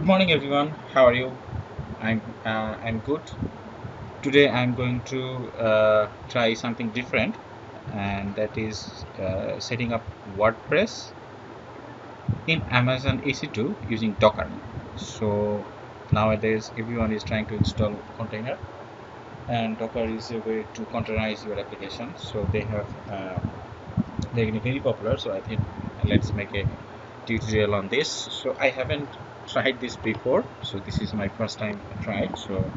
Good morning, everyone. How are you? I'm uh, I'm good. Today I'm going to uh, try something different, and that is uh, setting up WordPress in Amazon EC2 using Docker. So nowadays everyone is trying to install container, and Docker is a way to containerize your application. So they have uh, they're very popular. So I think let's make a tutorial on this. So I haven't tried this before so this is my first time try it so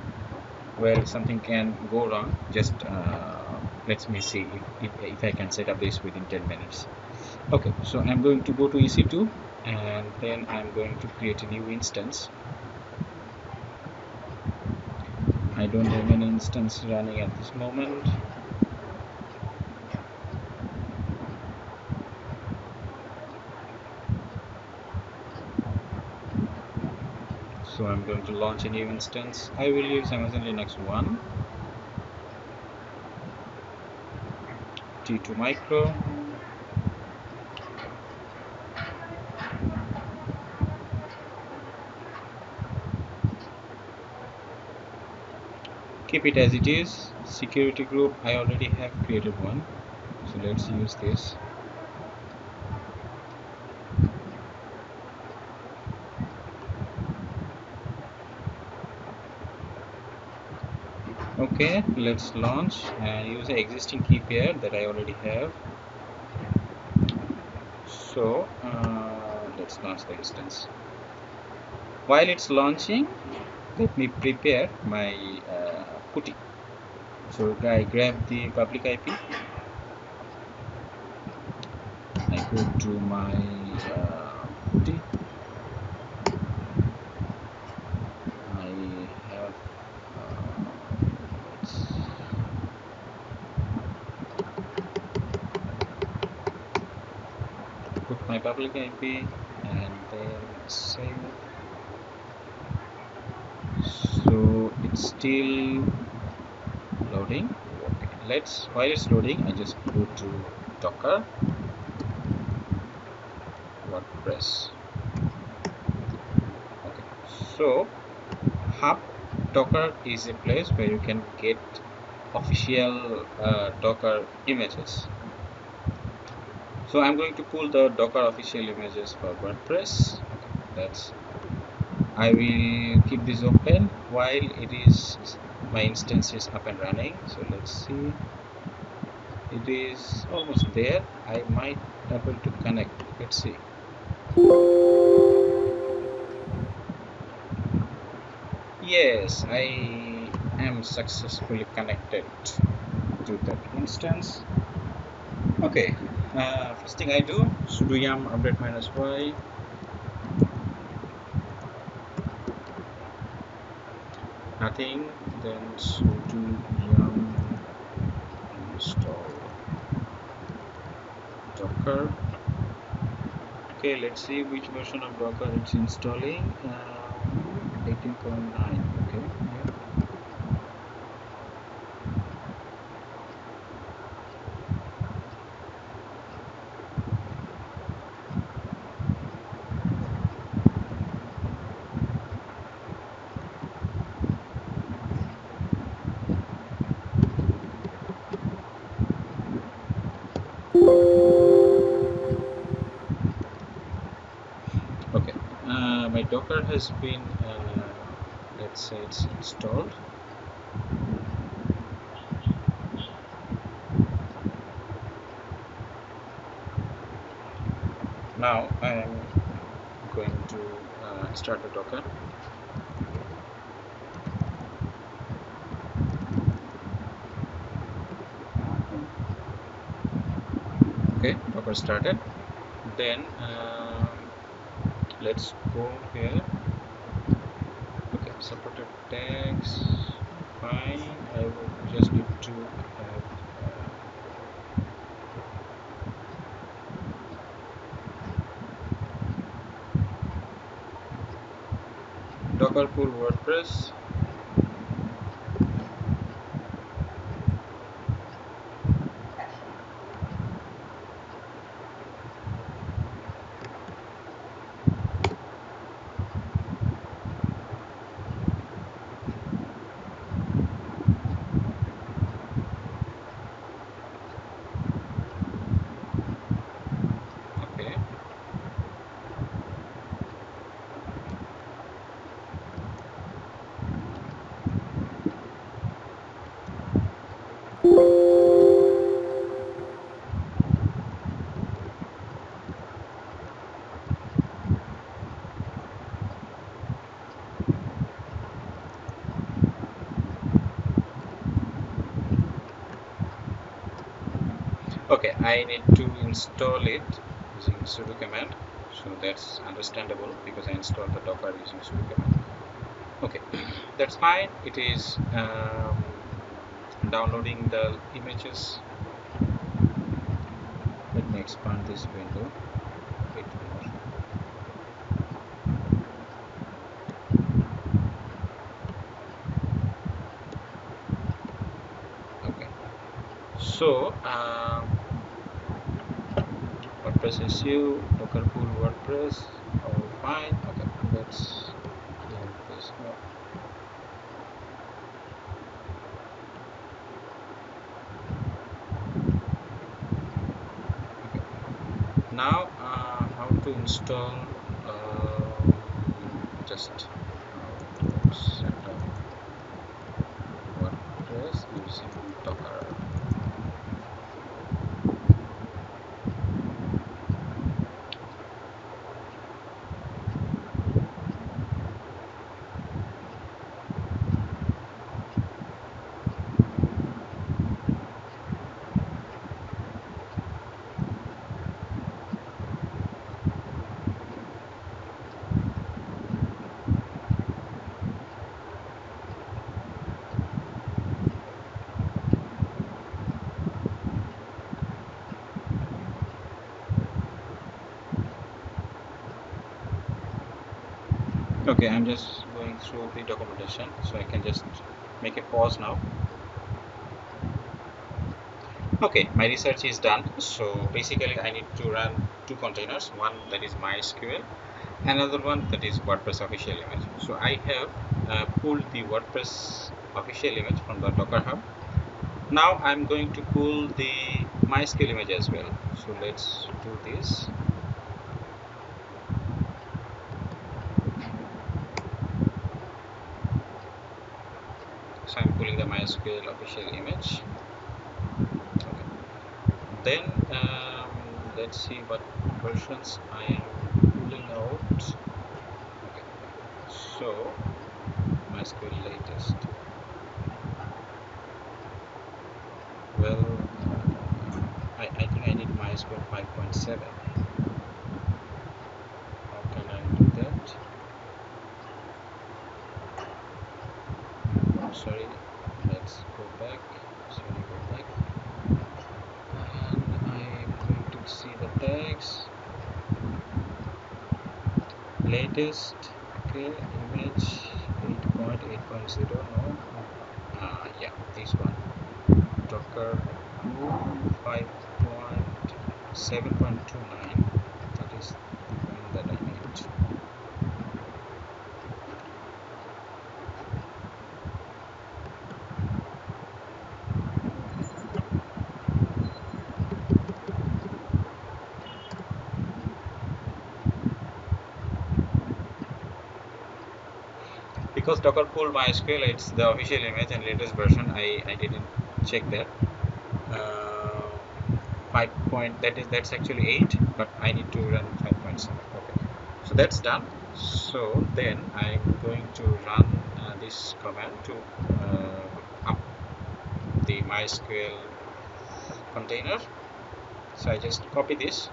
well something can go wrong. Just uh, let me see if, if, if, I can set up this within 10 minutes. Okay so I'm going to go to EC2 and then I'm going to create a new instance. I don't have any instance running at this moment so I'm going to launch a new instance I will use Amazon Linux 1 T2 micro keep it as it is. Security group I already have created one. So let's use this okay let's launch and use the existing key pair that I already have. So uh, let's launch the instance. While it's launching let me prepare my uh, putty. So I grab the public IP I go to my uh, putty put my public IP and then save so it's still loading. Okay let's while it's loading I just go to docker. Wordpress. Okay so hub docker is a place where you can get official uh, docker images so I'm going to pull the docker official images for WordPress. That's I will keep this open while it is my instance is up and running. So let's see. It is almost there. I might able to connect. Let's see. Yes I am successfully connected to that instance. Okay uh, first thing I do sudo yum update minus y. Nothing. Then sudo yum install docker. Okay let's see which version of docker it's installing. Uh, 18.9 okay yeah. okay uh, my docker has been uh, let's say it's installed. Now I am going to uh, start the docker. Okay docker started. Then uh, let's go here. Okay supported tags fine. I will just need to have uh, docker pull wordpress okay I need to install it using sudo command. So that's understandable because I installed the docker using sudo command. Okay that's fine. It is um, downloading the images. Let me expand this window. A bit more okay. So um, WordPress SU, Docker pull WordPress, all fine. Okay, let's clear this up. Okay. Now, uh, how to install? Uh, just uh, set up WordPress using Docker. Okay i'm just going through the documentation so i can just make a pause now. Okay my research is done. So basically i need to run two containers one that is mysql another one that is wordpress official image. So i have uh, pulled the wordpress official image from the docker hub. Now i'm going to pull the mysql image as well. So let's do this so I'm pulling the MySQL official image okay. then um, let's see what versions I am pulling out okay. so MySQL latest well I, I think I need MySQL 5.7 how can I do that sorry let's go back sorry go back and I'm going to see the tags latest okay image 8.8.0 no? Uh, yeah this one. Docker 5.7.29 that is the one that I need because docker pull mysql it's the official image and latest version. I i didn't check that. Uh, 5 point that is that's actually 8 but i need to run 5.7 okay. So that's done. So then i'm going to run uh, this command to uh, up the mysql container. So i just copy this.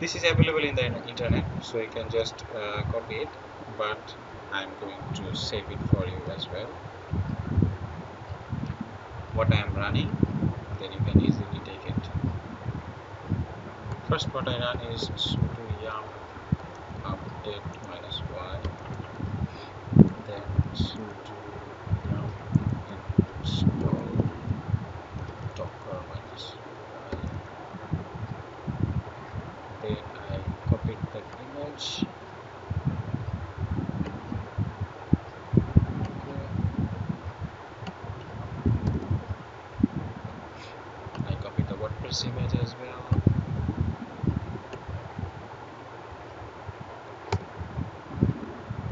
This is available in the internet so you can just uh, copy it. But I'm going to save it for you as well. What I am running then you can easily take it. First what I run is sudo yum update minus y then sudo yum install docker minus y then I copied that image Image as well.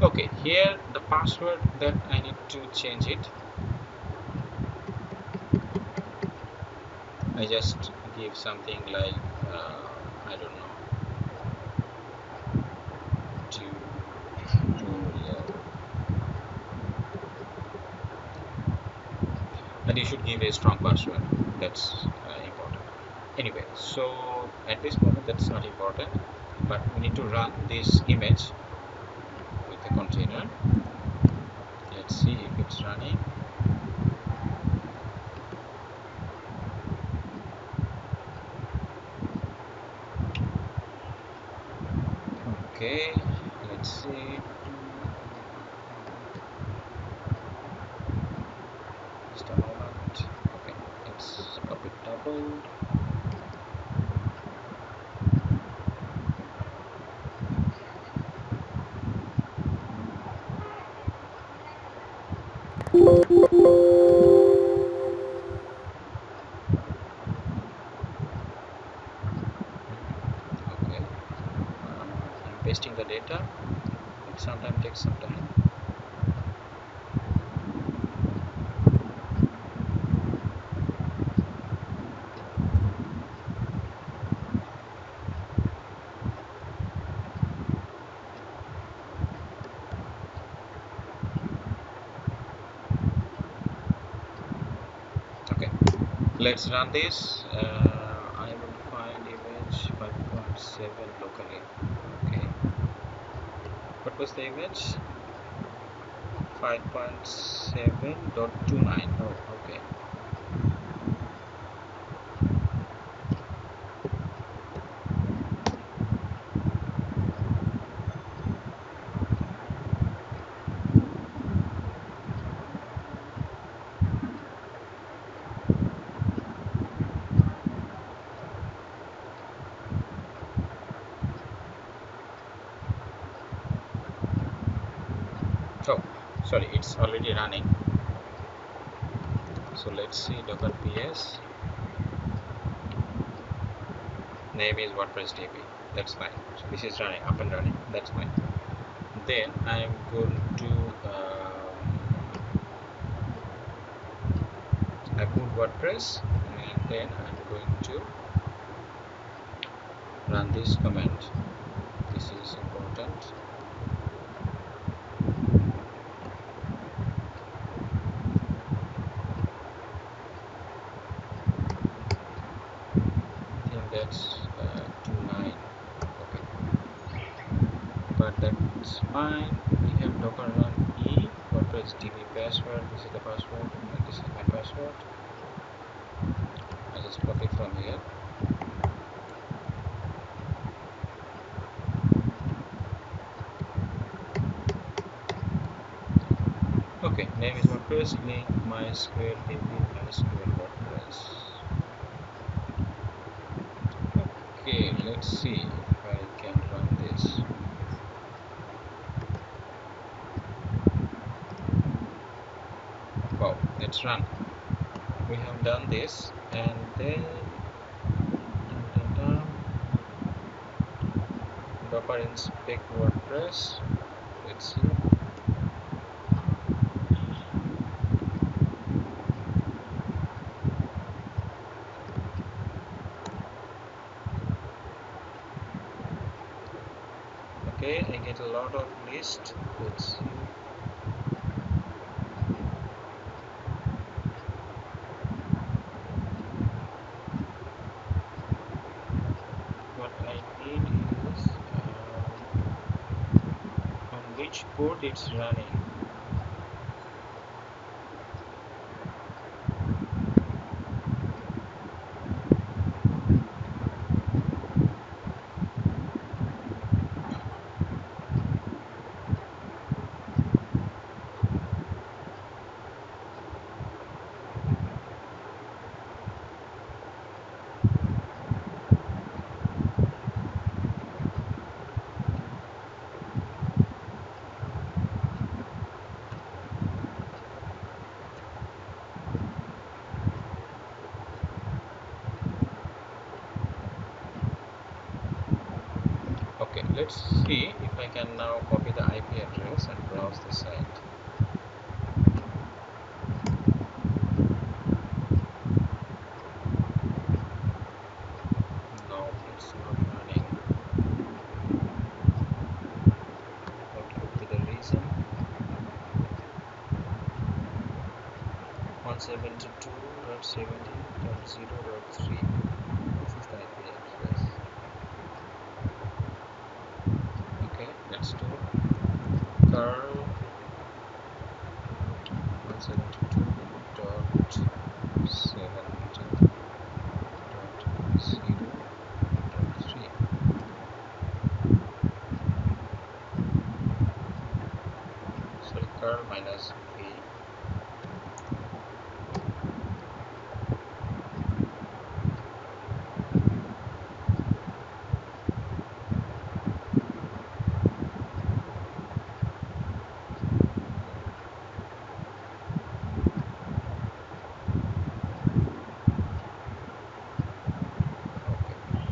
Okay, here the password that I need to change it. I just give something like uh, I don't know and you should give a strong password that's anyway so at this moment that's not important but we need to run this image with the container. Let's see if it's running. Okay let's see sometimes takes some time. Okay let's run this. Uh, I will find image 5.7 locally was the image 5.7.29 oh okay oh sorry it's already running. So let's see docker ps name is wordpress db that's fine. So this is running up and running. That's fine. Then i'm going to um, I put wordpress. And then i'm going to run this command. This is important I think that's uh, 29 okay but that's fine. We have docker run e wordpress db password. This is the password this is my password. I just copy from here. Okay name is wordpress link mysql db mysql wordpress. Okay let's see if i can run this wow let's run. We have done this and then dun, dun, dun, docker inspect wordpress. Let's see. Okay I get a lot of list. Let's see what I need is uh, on which port it's running okay let's see if I can now copy the IP address and browse the site. No it's not running. What could be the reason? 172.70.0.3 circle minus v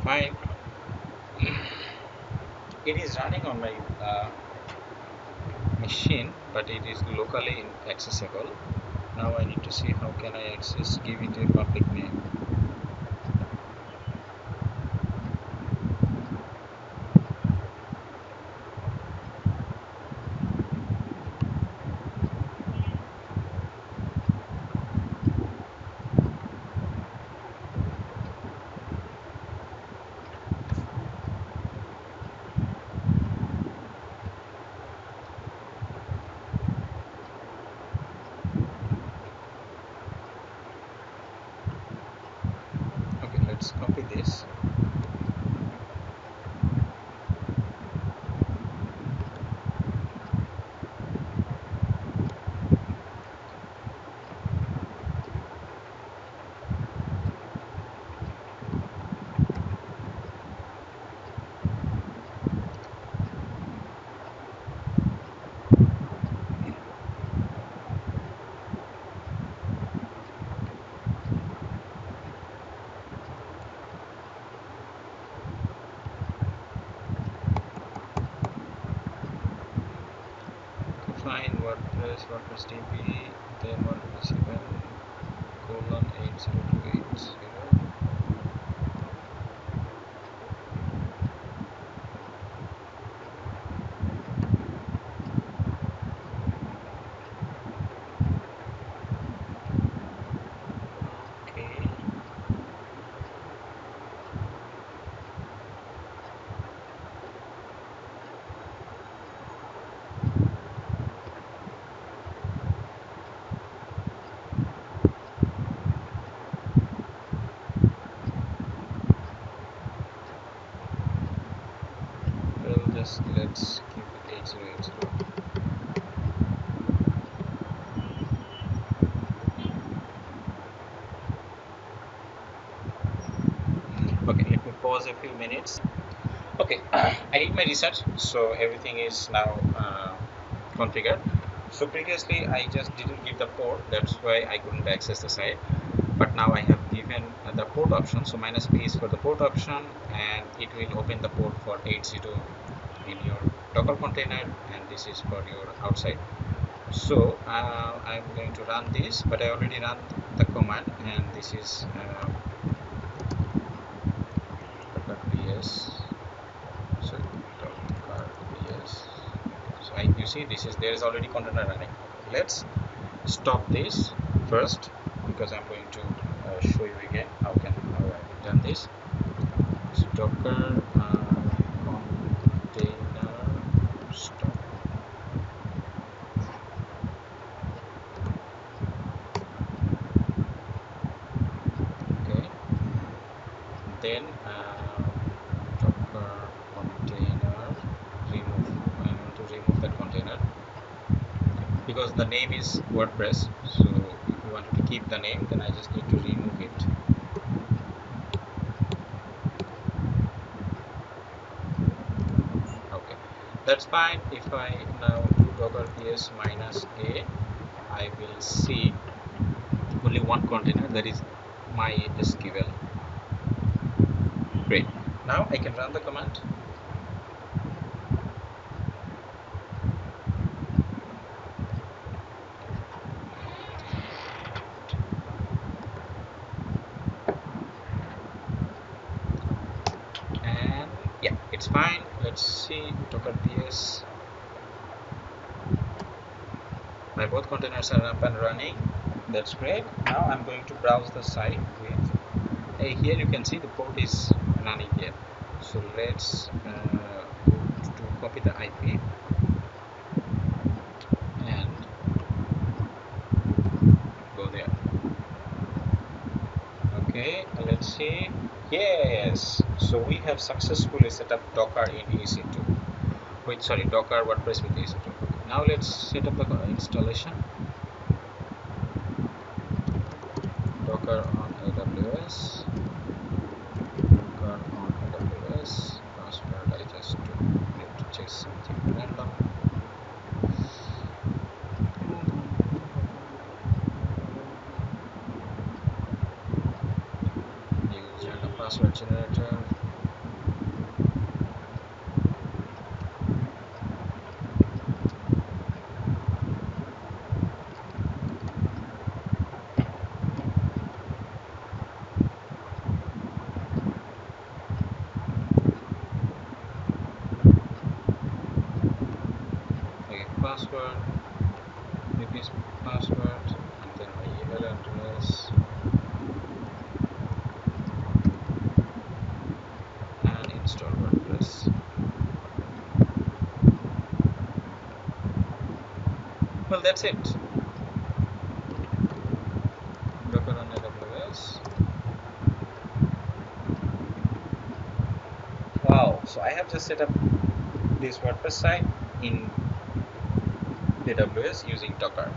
fine it is running on my uh, machine it is locally accessible now I need to see how can I access give it a public name okay let's copy this define WordPress WordPress DB then WordPress 7 colon 80280 okay just let's keep it 8080 okay let me pause a few minutes. Okay i did my research so everything is now uh, configured. So previously i just didn't give the port that's why i couldn't access the site. But now i have given the port option so minus p is for the port option and it will open the port for 80 in your docker container and this is for your outside. So uh, i'm going to run this but i already run the command and this is uh, docker ps so so you see this is there is already container running. Let's stop this first because I'm going to uh, show you again how can how I've done this. So docker uh, container okay. Then uh, docker container. Remove I want to remove that container. Because the name is WordPress so if you wanted to keep the name then I just need to remove it okay that's fine. If I now do docker ps minus a I will see only one container. That is my SQL great. Now I can run the command it's fine. Let's see docker ps my both containers are up and running. That's great. Now i'm going to browse the site hey here you can see the port is running here. So let's uh, to copy the ip and go there. Okay let's see. Yes! So we have successfully set up docker in ec2 wait sorry docker wordpress with ec2 now let's set up the installation. Docker on aws docker on aws password i just need to check something random password generator password repeat password and then my email address. And install WordPress. Well that's it. Docker on AWS wow so I have just set up this WordPress site in AWS using Docker.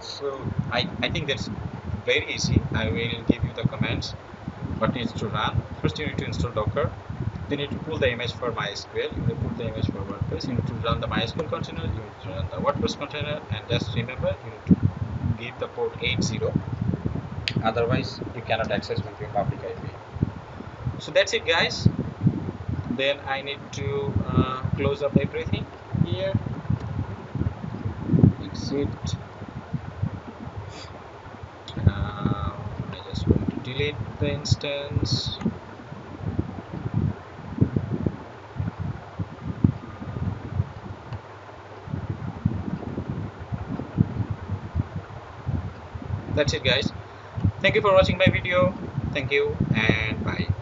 So I, I think that's very easy. I will give you the commands what needs to run. First you need to install docker. Then you need to pull the image for mysql. You need to pull the image for wordpress. You need to run the mysql container. You need to run the wordpress container. And just remember you need to give the port 80 otherwise you cannot access with your public ip so that's it guys. Then i need to uh, close up everything here exit um, delete the instance. That's it guys. Thank you for watching my video. Thank you and bye